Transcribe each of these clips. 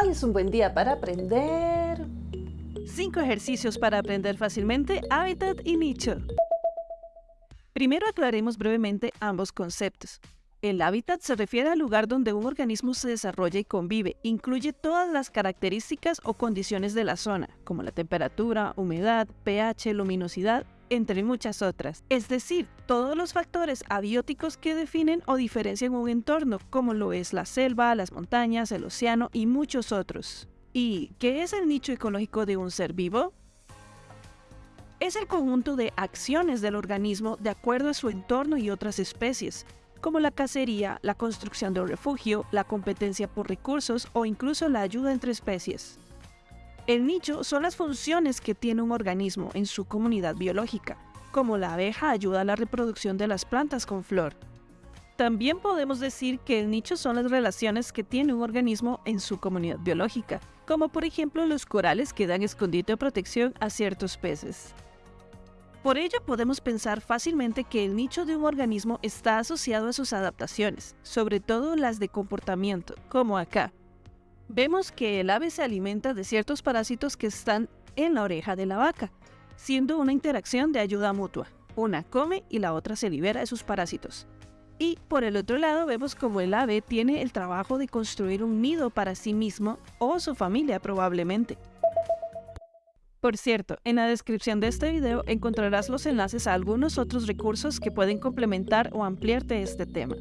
Hoy es un buen día para aprender... 5 ejercicios para aprender fácilmente hábitat y nicho. Primero aclaremos brevemente ambos conceptos. El hábitat se refiere al lugar donde un organismo se desarrolla y convive. Incluye todas las características o condiciones de la zona, como la temperatura, humedad, pH, luminosidad, entre muchas otras. Es decir, todos los factores abióticos que definen o diferencian un entorno, como lo es la selva, las montañas, el océano y muchos otros. ¿Y qué es el nicho ecológico de un ser vivo? Es el conjunto de acciones del organismo de acuerdo a su entorno y otras especies, como la cacería, la construcción de un refugio, la competencia por recursos o incluso la ayuda entre especies. El nicho son las funciones que tiene un organismo en su comunidad biológica, como la abeja ayuda a la reproducción de las plantas con flor. También podemos decir que el nicho son las relaciones que tiene un organismo en su comunidad biológica, como por ejemplo los corales que dan escondite o protección a ciertos peces. Por ello podemos pensar fácilmente que el nicho de un organismo está asociado a sus adaptaciones, sobre todo las de comportamiento, como acá. Vemos que el ave se alimenta de ciertos parásitos que están en la oreja de la vaca, siendo una interacción de ayuda mutua. Una come y la otra se libera de sus parásitos. Y por el otro lado vemos como el ave tiene el trabajo de construir un nido para sí mismo o su familia probablemente. Por cierto, en la descripción de este video encontrarás los enlaces a algunos otros recursos que pueden complementar o ampliarte este tema.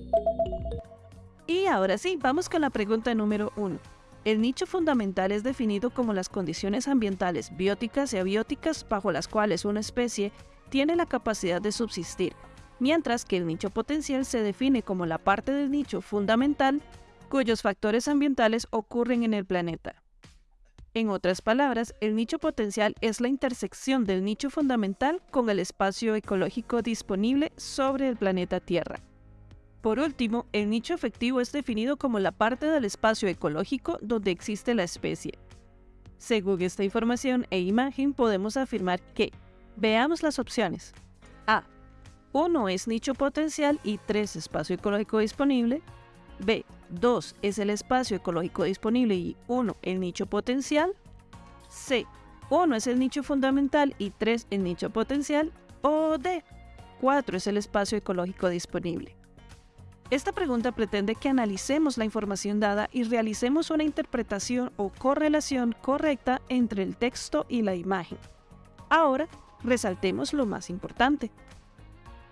Y ahora sí, vamos con la pregunta número 1. El nicho fundamental es definido como las condiciones ambientales bióticas y abióticas bajo las cuales una especie tiene la capacidad de subsistir, mientras que el nicho potencial se define como la parte del nicho fundamental cuyos factores ambientales ocurren en el planeta. En otras palabras, el nicho potencial es la intersección del nicho fundamental con el espacio ecológico disponible sobre el planeta Tierra. Por último, el nicho efectivo es definido como la parte del espacio ecológico donde existe la especie. Según esta información e imagen, podemos afirmar que, veamos las opciones. A. 1 es nicho potencial y 3 espacio ecológico disponible. B. 2 es el espacio ecológico disponible y 1 el nicho potencial. C. 1 es el nicho fundamental y 3 el nicho potencial. O D. 4 es el espacio ecológico disponible. Esta pregunta pretende que analicemos la información dada y realicemos una interpretación o correlación correcta entre el texto y la imagen. Ahora, resaltemos lo más importante.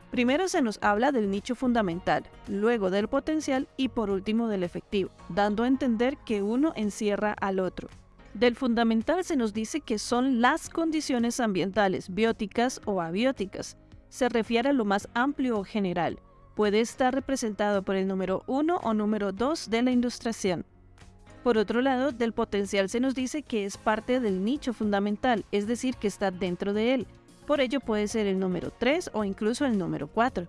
Primero se nos habla del nicho fundamental, luego del potencial y por último del efectivo, dando a entender que uno encierra al otro. Del fundamental se nos dice que son las condiciones ambientales bióticas o abióticas. Se refiere a lo más amplio o general. Puede estar representado por el número 1 o número 2 de la ilustración. Por otro lado, del potencial se nos dice que es parte del nicho fundamental, es decir, que está dentro de él, por ello puede ser el número 3 o incluso el número 4.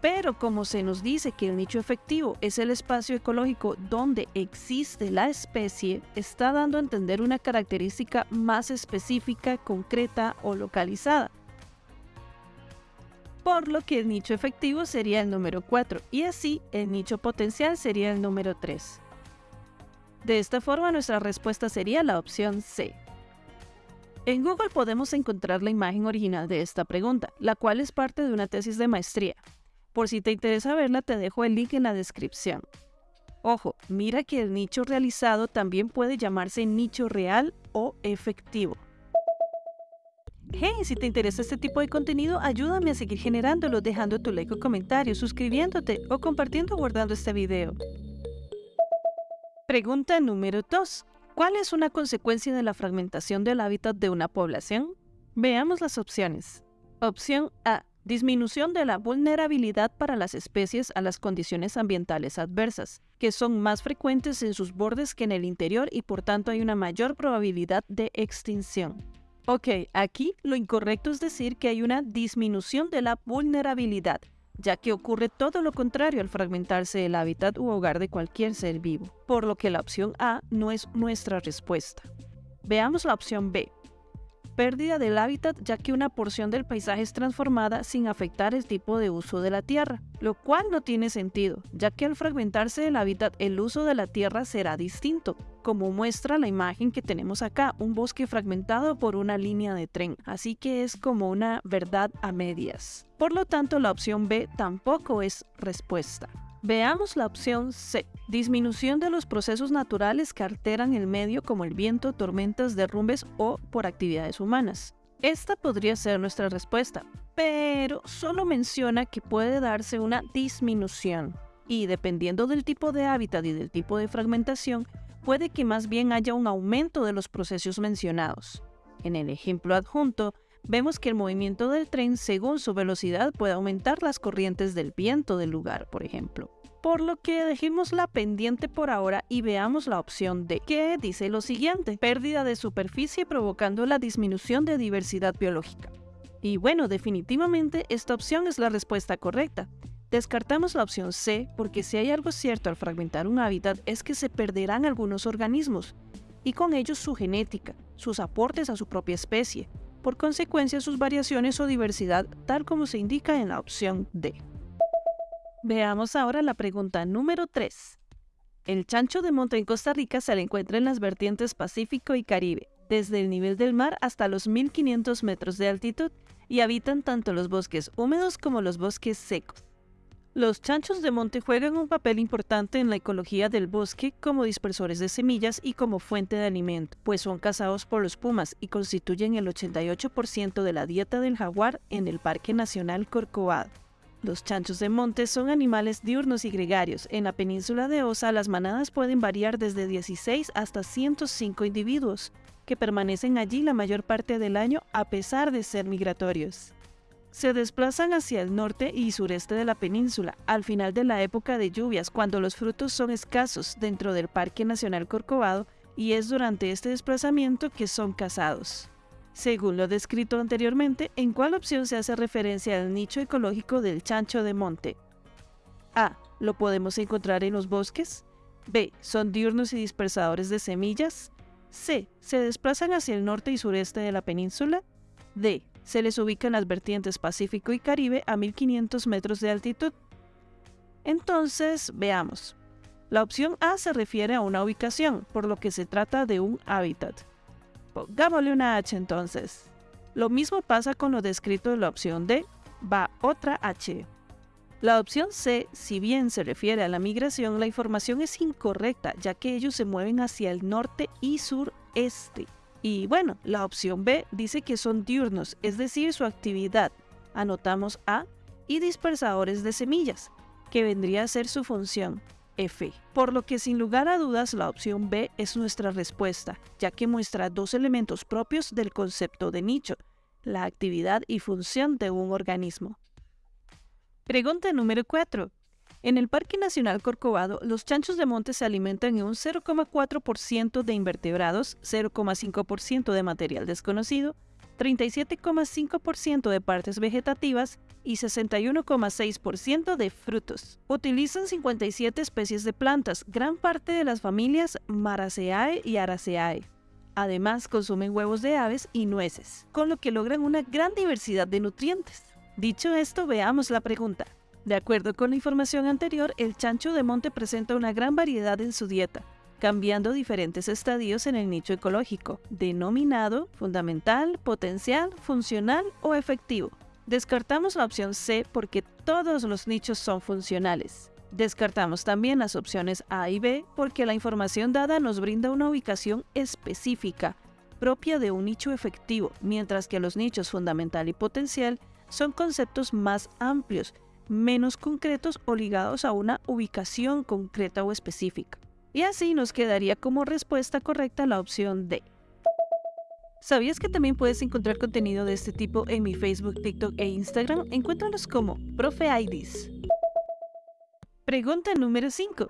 Pero como se nos dice que el nicho efectivo es el espacio ecológico donde existe la especie, está dando a entender una característica más específica, concreta o localizada. Por lo que el nicho efectivo sería el número 4 y así el nicho potencial sería el número 3. De esta forma nuestra respuesta sería la opción C. En Google podemos encontrar la imagen original de esta pregunta, la cual es parte de una tesis de maestría. Por si te interesa verla, te dejo el link en la descripción. Ojo, mira que el nicho realizado también puede llamarse nicho real o efectivo. Hey, si te interesa este tipo de contenido, ayúdame a seguir generándolo dejando tu like o comentario, suscribiéndote o compartiendo o guardando este video. Pregunta número 2. ¿Cuál es una consecuencia de la fragmentación del hábitat de una población? Veamos las opciones. Opción A. Disminución de la vulnerabilidad para las especies a las condiciones ambientales adversas, que son más frecuentes en sus bordes que en el interior y por tanto hay una mayor probabilidad de extinción. Ok, aquí lo incorrecto es decir que hay una disminución de la vulnerabilidad, ya que ocurre todo lo contrario al fragmentarse el hábitat u hogar de cualquier ser vivo, por lo que la opción A no es nuestra respuesta. Veamos la opción B. pérdida del hábitat ya que una porción del paisaje es transformada sin afectar el tipo de uso de la tierra, lo cual no tiene sentido, ya que al fragmentarse el hábitat el uso de la tierra será distinto, como muestra la imagen que tenemos acá, un bosque fragmentado por una línea de tren, así que es como una verdad a medias. Por lo tanto, la opción B tampoco es respuesta. Veamos la opción C. Disminución de los procesos naturales que alteran el medio como el viento, tormentas, derrumbes o por actividades humanas. Esta podría ser nuestra respuesta, pero solo menciona que puede darse una disminución y dependiendo del tipo de hábitat y del tipo de fragmentación, puede que más bien haya un aumento de los procesos mencionados. En el ejemplo adjunto, vemos que el movimiento del tren según su velocidad puede aumentar las corrientes del viento del lugar, por ejemplo. Por lo que dejemos la pendiente por ahora y veamos la opción D, que dice lo siguiente, pérdida de superficie provocando la disminución de diversidad biológica. Y bueno, definitivamente esta opción es la respuesta correcta. Descartamos la opción C porque si hay algo cierto al fragmentar un hábitat es que se perderán algunos organismos, y con ellos su genética, sus aportes a su propia especie, por consecuencia sus variaciones o diversidad tal como se indica en la opción D. Veamos ahora la pregunta número 3. El chancho de monte en Costa Rica se le encuentra en las vertientes Pacífico y Caribe, desde el nivel del mar hasta los 1500 metros de altitud y habitan tanto los bosques húmedos como los bosques secos. Los chanchos de monte juegan un papel importante en la ecología del bosque como dispersores de semillas y como fuente de alimento, pues son cazados por los pumas y constituyen el 88% de la dieta del jaguar en el Parque Nacional Corcovado. Los chanchos de monte son animales diurnos y gregarios. En la península de Osa las manadas pueden variar desde 16 hasta 105 individuos, que permanecen allí la mayor parte del año a pesar de ser migratorios se desplazan hacia el norte y sureste de la península al final de la época de lluvias, cuando los frutos son escasos dentro del Parque Nacional Corcovado y es durante este desplazamiento que son cazados. Según lo descrito anteriormente, ¿en cuál opción se hace referencia al nicho ecológico del chancho de monte? A. ¿Lo podemos encontrar en los bosques? B. ¿Son diurnos y dispersadores de semillas? C. ¿Se desplazan hacia el norte y sureste de la península? D se les ubica en las vertientes Pacífico y Caribe a 1500 metros de altitud. Entonces, veamos. La opción A se refiere a una ubicación, por lo que se trata de un hábitat. Pongámosle una H entonces. Lo mismo pasa con lo descrito en la opción D, va otra H. La opción C, si bien se refiere a la migración, la información es incorrecta, ya que ellos se mueven hacia el norte y sureste. Y bueno, la opción B dice que son diurnos, es decir, su actividad. Anotamos A y dispersadores de semillas, que vendría a ser su función. F. Por lo que sin lugar a dudas la opción B es nuestra respuesta, ya que muestra dos elementos propios del concepto de nicho, la actividad y función de un organismo. Pregunta número 4. En el Parque Nacional Corcovado, los chanchos de monte se alimentan en un 0,4% de invertebrados, 0,5% de material desconocido, 37,5% de partes vegetativas y 61,6% de frutos. Utilizan 57 especies de plantas, gran parte de las familias Maraceae y Araceae. Además, consumen huevos de aves y nueces, con lo que logran una gran diversidad de nutrientes. Dicho esto, veamos la pregunta. De acuerdo con la información anterior, el chancho de monte presenta una gran variedad en su dieta, cambiando diferentes estadios en el nicho ecológico, denominado fundamental, potencial, funcional o efectivo. Descartamos la opción C porque todos los nichos son funcionales. Descartamos también las opciones A y B porque la información dada nos brinda una ubicación específica, propia de un nicho efectivo, mientras que los nichos fundamental y potencial son conceptos más amplios menos concretos o ligados a una ubicación concreta o específica. Y así nos quedaría como respuesta correcta la opción D. ¿Sabías que también puedes encontrar contenido de este tipo en mi Facebook, TikTok e Instagram? Encuéntralos como ProfeIDs. Pregunta número 5.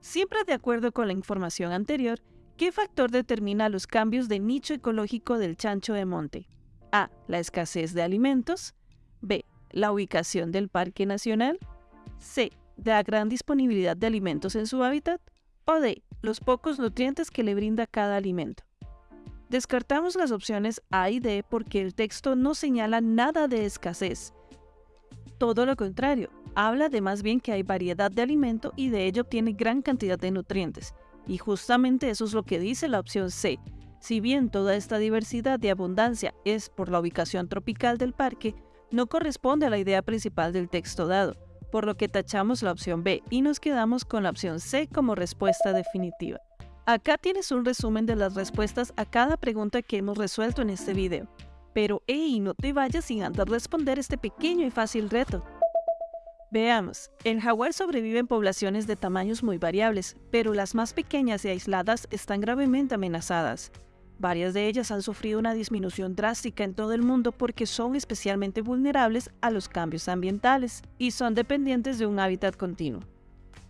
Siempre de acuerdo con la información anterior, ¿qué factor determina los cambios de nicho ecológico del chancho de monte? A. La escasez de alimentos. B la ubicación del parque nacional, C, la gran disponibilidad de alimentos en su hábitat, o D, los pocos nutrientes que le brinda cada alimento. Descartamos las opciones A y D porque el texto no señala nada de escasez. Todo lo contrario, habla de más bien que hay variedad de alimento y de ello obtiene gran cantidad de nutrientes. Y justamente eso es lo que dice la opción C. Si bien toda esta diversidad de abundancia es por la ubicación tropical del parque, no corresponde a la idea principal del texto dado, por lo que tachamos la opción B y nos quedamos con la opción C como respuesta definitiva. Acá tienes un resumen de las respuestas a cada pregunta que hemos resuelto en este video. Pero hey, no te vayas sin antes responder este pequeño y fácil reto. Veamos, el jaguar sobrevive en poblaciones de tamaños muy variables, pero las más pequeñas y aisladas están gravemente amenazadas. Varias de ellas han sufrido una disminución drástica en todo el mundo porque son especialmente vulnerables a los cambios ambientales y son dependientes de un hábitat continuo.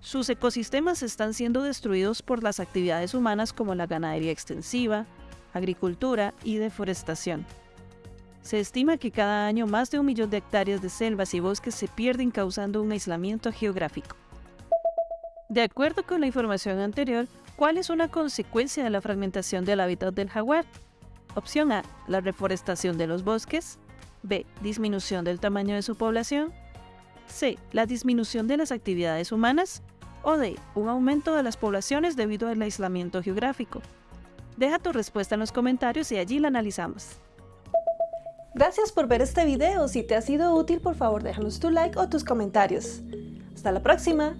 Sus ecosistemas están siendo destruidos por las actividades humanas como la ganadería extensiva, agricultura y deforestación. Se estima que cada año más de un millón de hectáreas de selvas y bosques se pierden causando un aislamiento geográfico. De acuerdo con la información anterior, ¿cuál es una consecuencia de la fragmentación del hábitat del jaguar? Opción A, la reforestación de los bosques. B, disminución del tamaño de su población. C, la disminución de las actividades humanas. O D, un aumento de las poblaciones debido al aislamiento geográfico. Deja tu respuesta en los comentarios y allí la analizamos. Gracias por ver este video. Si te ha sido útil, por favor déjanos tu like o tus comentarios. Hasta la próxima.